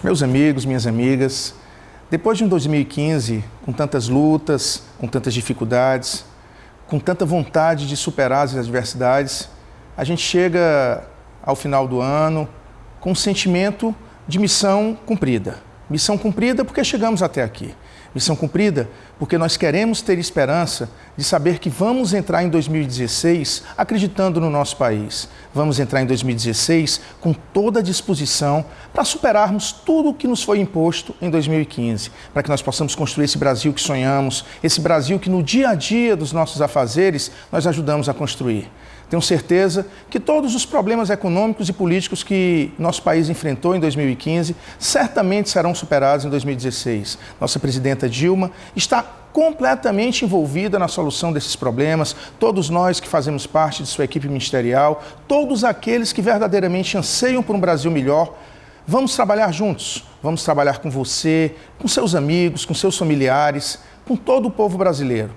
Meus amigos, minhas amigas, depois de um 2015 com tantas lutas, com tantas dificuldades, com tanta vontade de superar as adversidades, a gente chega ao final do ano com um sentimento de missão cumprida. Missão cumprida porque chegamos até aqui. Missão cumprida porque nós queremos ter esperança de saber que vamos entrar em 2016 acreditando no nosso país. Vamos entrar em 2016 com toda a disposição para superarmos tudo o que nos foi imposto em 2015, para que nós possamos construir esse Brasil que sonhamos, esse Brasil que no dia a dia dos nossos afazeres nós ajudamos a construir. Tenho certeza que todos os problemas econômicos e políticos que nosso país enfrentou em 2015 certamente serão superados em 2016. Nossa presidenta Dilma está completamente envolvida na solução desses problemas, todos nós que fazemos parte de sua equipe ministerial, todos aqueles que verdadeiramente anseiam por um Brasil melhor, vamos trabalhar juntos, vamos trabalhar com você, com seus amigos, com seus familiares, com todo o povo brasileiro.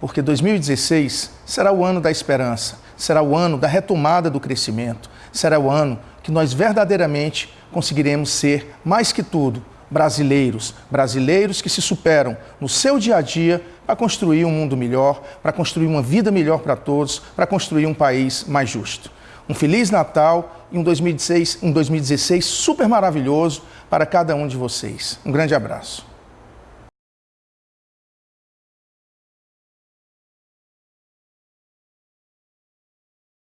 Porque 2016 será o ano da esperança, será o ano da retomada do crescimento, será o ano que nós verdadeiramente conseguiremos ser, mais que tudo, brasileiros, brasileiros que se superam no seu dia a dia para construir um mundo melhor, para construir uma vida melhor para todos, para construir um país mais justo. Um Feliz Natal e um 2016, um 2016 super maravilhoso para cada um de vocês. Um grande abraço.